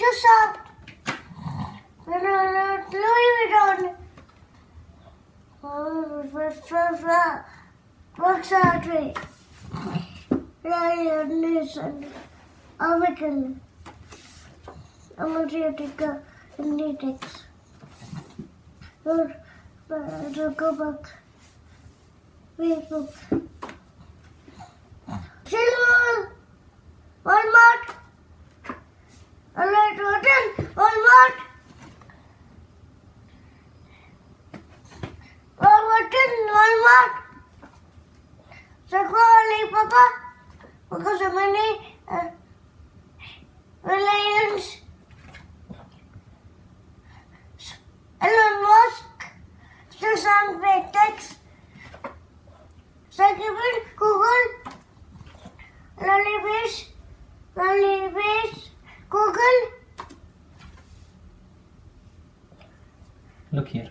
to shop. Louis Vuitton. Works out way. Lion Nation. Awaken. Amatriotica Index. Zuckerberg. Facebook. Silver. Walmart. Walmart. Sakoli, Papa. Because of many uh, Reliance. Elon Musk. Susan Petex. Second Google. Lullabies. Lullabies. Google. Look here.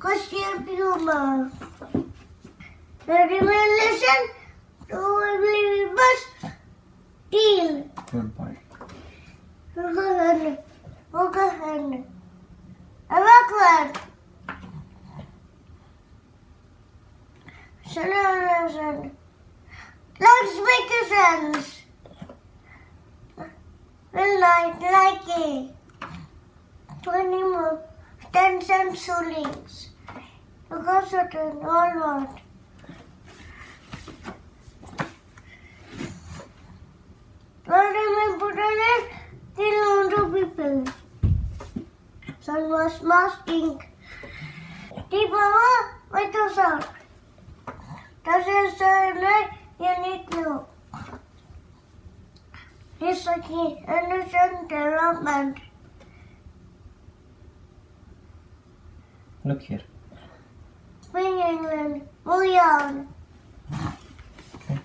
costume puma. Ready, listen to bus. Deal. Good boy. Overhand. Overhand. Backward. Solution. Loudspeakers. Will like like it. Twenty more. Ten cent shillings. Because of the Walmart. What am I putting it? Kill to people. Sun was masking. Deep power, Microsoft. That is the unique new. Research Anderson Development. Look here. Spring England. Bouillon. Okay.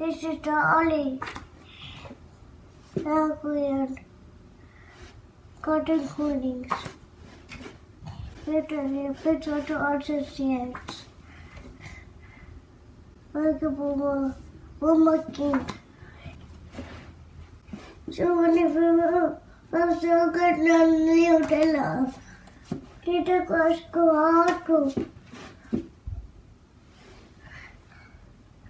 This is the Ollie. Albion. Cotton coolings. Literally, bits of the associates. Like a boomer. Boomer king. So many people are so good and live their Dit is kwaad.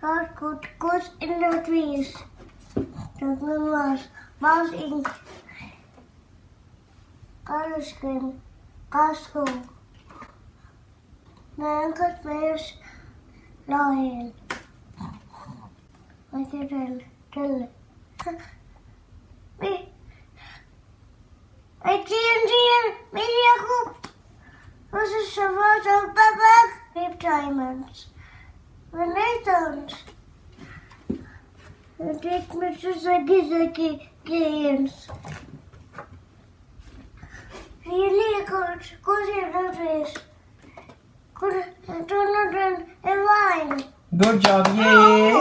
Dat goed kost in de wees. Dat men was. Was in Karuskin. Kastel. Nergens meer laaien. Wat je dan? Tel. Wie? Weet? Diamonds. Renaissance. I take Mr. Zaki Zaki games. Really good. Good interface. Good. I don't know. A wine. Good job. Yay.